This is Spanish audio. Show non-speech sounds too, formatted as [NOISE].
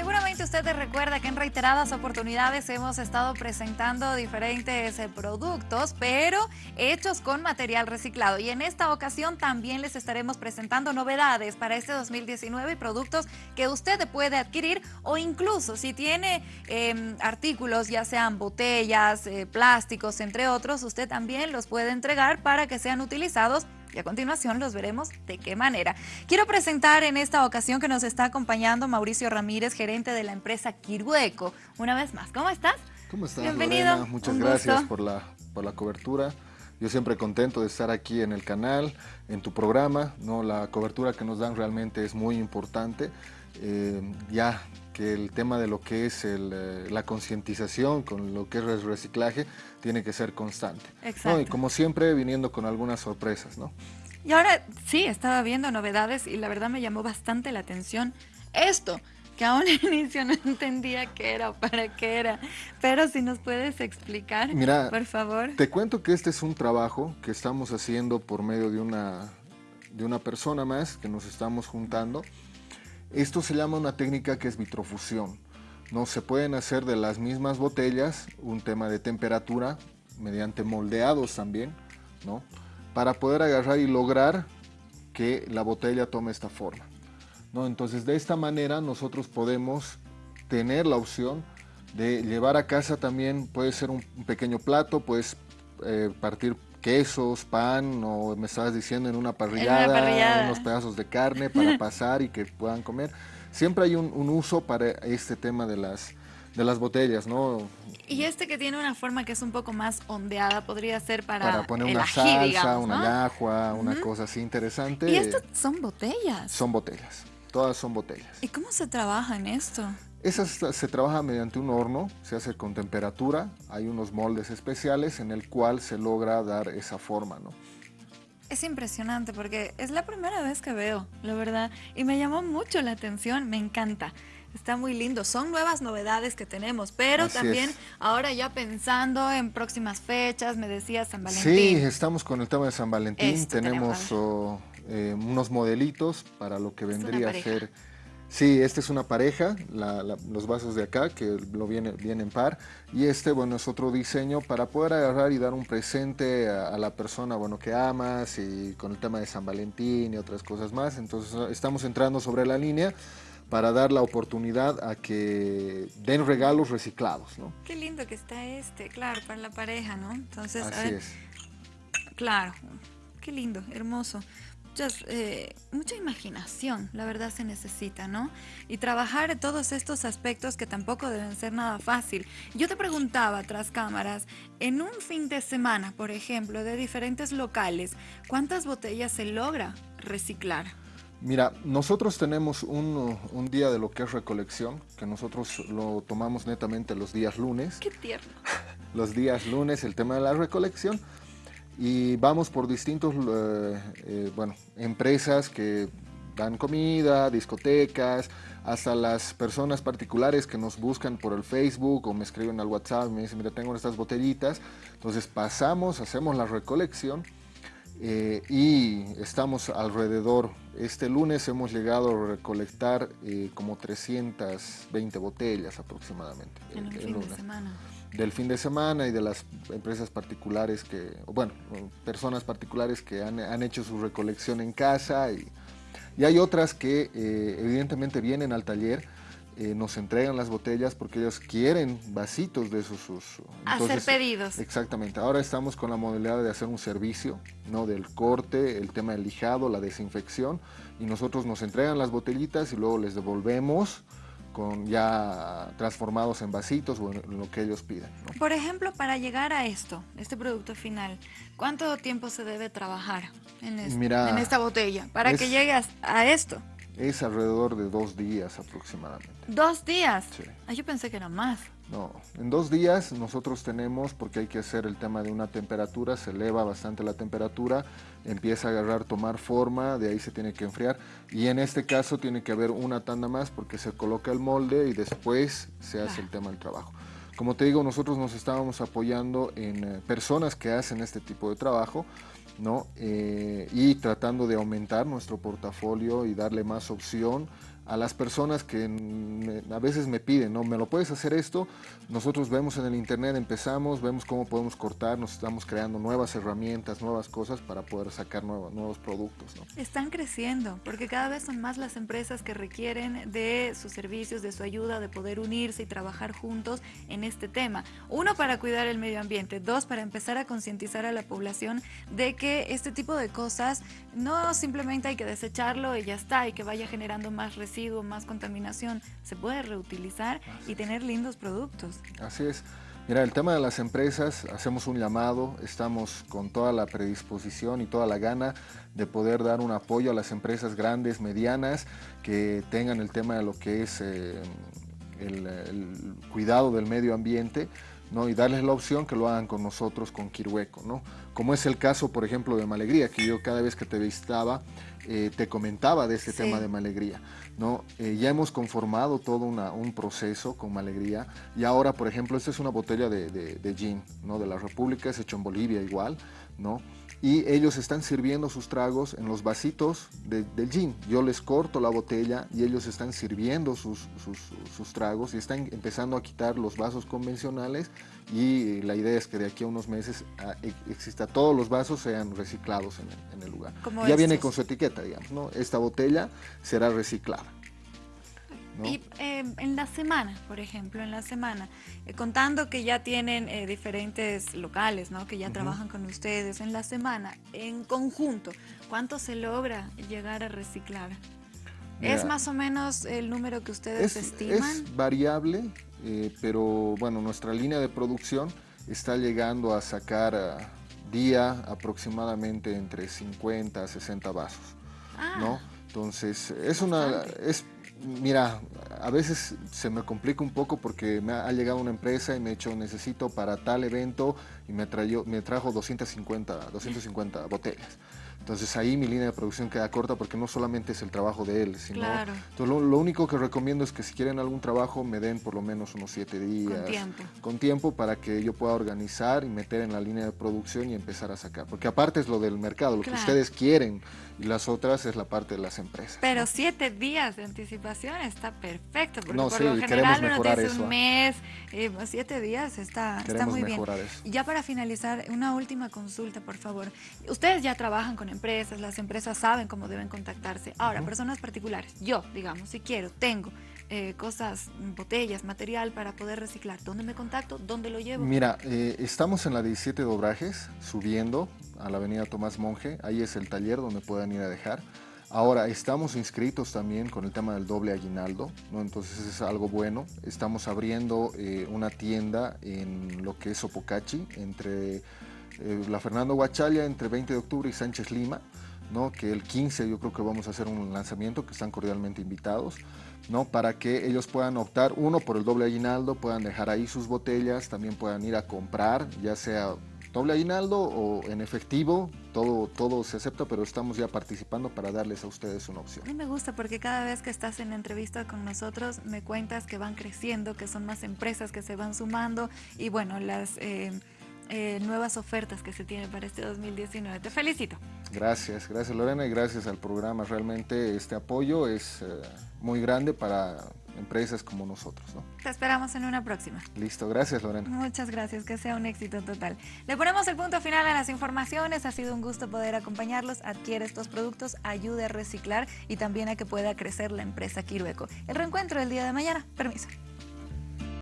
Seguramente usted recuerda que en reiteradas oportunidades hemos estado presentando diferentes eh, productos, pero hechos con material reciclado. Y en esta ocasión también les estaremos presentando novedades para este 2019 y productos que usted puede adquirir o incluso si tiene em, artículos, ya sean botellas, eh, plásticos, entre otros, usted también los puede entregar para que sean utilizados y a continuación los veremos de qué manera. Quiero presentar en esta ocasión que nos está acompañando Mauricio Ramírez, gerente de la empresa Kirueco. Una vez más, ¿cómo estás? ¿Cómo estás, Bienvenido. Muchas gracias por la, por la cobertura. Yo siempre contento de estar aquí en el canal, en tu programa. ¿no? La cobertura que nos dan realmente es muy importante. Eh, ya que el tema de lo que es eh, la concientización con lo que es el reciclaje tiene que ser constante. Exacto. Y como siempre, viniendo con algunas sorpresas, ¿no? Y ahora sí, estaba viendo novedades y la verdad me llamó bastante la atención esto, que a un [LAUGHS] inicio no entendía qué era, para qué era. Pero si nos puedes explicar, Mira, por favor. Te cuento que este es un trabajo que estamos haciendo por medio de una, de una persona más que nos estamos juntando esto se llama una técnica que es vitrofusión. No se pueden hacer de las mismas botellas un tema de temperatura mediante moldeados también, ¿no? Para poder agarrar y lograr que la botella tome esta forma. ¿no? Entonces de esta manera nosotros podemos tener la opción de llevar a casa también, puede ser un, pequeño plato, puedes eh, partir quesos, pan o me estabas diciendo en una parrillada, unos pedazos de carne para [LAUGHS] pasar y que puedan comer. Siempre hay un, uso para este tema de las, de las botellas, ¿no? Y este que tiene una forma que es un poco más ondeada podría ser para Para poner una salsa, una ajua, una cosa así interesante. ¿Y estas son botellas? Son botellas, todas son botellas. ¿Y cómo se trabaja en esto? Esa se trabaja mediante un horno, se hace con temperatura, hay unos moldes especiales en el cual se logra dar esa forma, ¿no? Es impresionante porque es la primera vez que veo, la verdad, y me llamó mucho la atención, me encanta. Está muy lindo, son nuevas novedades que tenemos, pero también ahora ya pensando en próximas fechas, me decía San Valentín. Sí, estamos con el tema de San Valentín, tenemos oh, eh, unos modelitos para lo que vendría a ser Sí, esta es una pareja, los vasos de acá, que lo viene, viene, en par. Y este, bueno, es otro diseño para poder agarrar y dar un presente a, la persona, bueno, que amas y con el tema de San Valentín y otras cosas más. Entonces, estamos entrando sobre la línea para dar la oportunidad a que den regalos reciclados, ¿no? Qué lindo que está este, claro, para la pareja, ¿no? Entonces, Así es. Claro, qué lindo, hermoso. Eh, mucha imaginación, la verdad se necesita, ¿no? Y trabajar todos estos aspectos que tampoco deben ser nada fácil. Yo te preguntaba tras cámaras, en un fin de semana, por ejemplo, de diferentes locales, ¿cuántas botellas se logra reciclar? Mira, nosotros tenemos un, un, día de lo que es recolección, que nosotros lo tomamos netamente los días lunes. ¡Qué tierno! [LAUGHS] los días lunes, el tema de la recolección y vamos por distintos, eh, eh, bueno, empresas que dan comida, discotecas, hasta las personas particulares que nos buscan por el Facebook o me escriben al WhatsApp y me dicen, mira, tengo estas botellitas. Entonces pasamos, hacemos la recolección eh, y estamos alrededor. Este lunes hemos llegado a recolectar como 320 botellas aproximadamente. En un fin de semana del fin de semana y de las empresas particulares que, bueno, personas particulares que han, hecho su recolección en casa y, y hay otras que eh, evidentemente vienen al taller, eh, nos entregan las botellas porque ellos quieren vasitos de esos usos. hacer pedidos. Exactamente. Ahora estamos con la modalidad de hacer un servicio, ¿no? Del corte, el tema del lijado, la desinfección y nosotros nos entregan las botellitas y luego les devolvemos con ya transformados en vasitos o en lo que ellos piden. Por ejemplo, para llegar a esto, este producto final, ¿cuánto tiempo se debe trabajar en, en esta botella para que llegues a esto? Es alrededor de dos días aproximadamente. ¿Dos días? Sí. Ah, yo pensé que era más. No, en dos días nosotros tenemos, porque hay que hacer el tema de una temperatura, se eleva bastante la temperatura, empieza a agarrar, tomar forma, de ahí se tiene que enfriar. Y en este caso tiene que haber una tanda más porque se coloca el molde y después se hace el tema del trabajo. Como te digo, nosotros nos estábamos apoyando en eh, personas que hacen este tipo de trabajo, ¿no? Eh, y tratando de aumentar nuestro portafolio y darle más opción a las personas que a veces me piden, ¿no? ¿Me lo puedes hacer esto? Nosotros vemos en el internet, empezamos, vemos cómo podemos cortar, nos estamos creando nuevas herramientas, nuevas cosas para poder sacar nuevos, nuevos productos. Están creciendo, porque cada vez son más las empresas que requieren de sus servicios, de su ayuda, de poder unirse y trabajar juntos en este tema. Uno, para cuidar el medio ambiente. Dos, para empezar a concientizar a la población de que este tipo de cosas no simplemente hay que desecharlo y ya está, y que vaya generando más residuos más contaminación, se puede reutilizar y tener lindos productos. Así es. Mira, el tema de las empresas, hacemos un llamado, estamos con toda la predisposición y toda la gana de poder dar un apoyo a las empresas grandes, medianas, que tengan el tema de lo que es eh, el, cuidado del medio ambiente, ¿no? y darles la opción que lo hagan con nosotros, con Kirueco, ¿no? como es el caso, por ejemplo, de Malegría, que yo cada vez que te visitaba eh, te comentaba de este tema de Malegría. ¿no? Eh, ya hemos conformado todo un proceso con Malegría y ahora, por ejemplo, esta es una botella de, de, gin ¿no? de la República, es hecho en Bolivia igual, ¿no? Y ellos están sirviendo sus tragos en los vasitos del gin. Yo les corto la botella y ellos están sirviendo sus, sus, tragos y están empezando a quitar los vasos convencionales y la idea es que de aquí a unos meses ah, e, exista todos los vasos sean reciclados en el, lugar. Ya viene con su etiqueta, digamos, ¿no? Esta botella será reciclada. Y em, en la semana, por ejemplo, en la semana, eh, contando que ya tienen eh, diferentes locales, ¿no? que ya trabajan con ustedes, en la semana, en conjunto, ¿cuánto se logra llegar a reciclar? ¿Es más o menos el número que ustedes estiman? Es variable, eh, pero bueno, nuestra línea de producción está llegando a sacar a día aproximadamente entre 50 a 60 vasos, ¿no? Ah. Entonces, es una, es Mira, a veces se me complica un poco porque me ha llegado una empresa y me ha dicho necesito para tal evento y me, me trajo 250, 250 botellas. Entonces ahí mi línea de producción queda corta porque no solamente es el trabajo de él, sino... Claro. Entonces lo, único que recomiendo es que si quieren algún trabajo me den por lo menos unos siete días. Con tiempo. Con tiempo para que yo pueda organizar y meter en la línea de producción y empezar a sacar. Porque aparte es lo del mercado, lo que ustedes quieren y las otras es la parte de las empresas. Pero siete días de anticipación está perfecto, porque por lo general uno dice un ¿ah? mes, eh, siete días está, está muy bien. Eso. Y ya para finalizar, una última consulta, por favor. Ustedes ya trabajan con empresas, las empresas saben cómo deben contactarse. Ahora, personas particulares, yo, digamos, si quiero, tengo eh, cosas, botellas, material para poder reciclar, ¿dónde me contacto? ¿Dónde lo llevo? Mira, eh, estamos en la 17 Dobrajes, subiendo a la avenida Tomás Monje, ahí es el taller donde puedan ir a dejar. Ahora, estamos inscritos también con el tema del doble aguinaldo, ¿no? entonces es algo bueno. Estamos abriendo eh, una tienda en lo que es Sopocachi, entre eh, la Fernando Huachalia entre 20 de octubre y Sánchez Lima, ¿no? que el 15 yo creo que vamos a hacer un lanzamiento que están cordialmente invitados, ¿no? para que ellos puedan optar, uno, por el doble aguinaldo, puedan dejar ahí sus botellas, también puedan ir a comprar, ya sea doble aguinaldo o en efectivo, todo, todo se acepta, pero estamos ya participando para darles a ustedes una opción. A mí me gusta porque cada vez que estás en entrevista con nosotros me cuentas que van creciendo, que son más empresas que se van sumando y bueno, las... Eh, eh, nuevas ofertas que se tienen para este 2019. Te felicito. Gracias, gracias Lorena y gracias al programa. Realmente este apoyo es eh, muy grande para empresas como nosotros. ¿no? Te esperamos en una próxima. Listo, gracias Lorena. Muchas gracias, que sea un éxito total. Le ponemos el punto final a las informaciones, ha sido un gusto poder acompañarlos, adquiere estos productos, ayude a reciclar y también a que pueda crecer la empresa Quirueco. El reencuentro el día de mañana, permiso.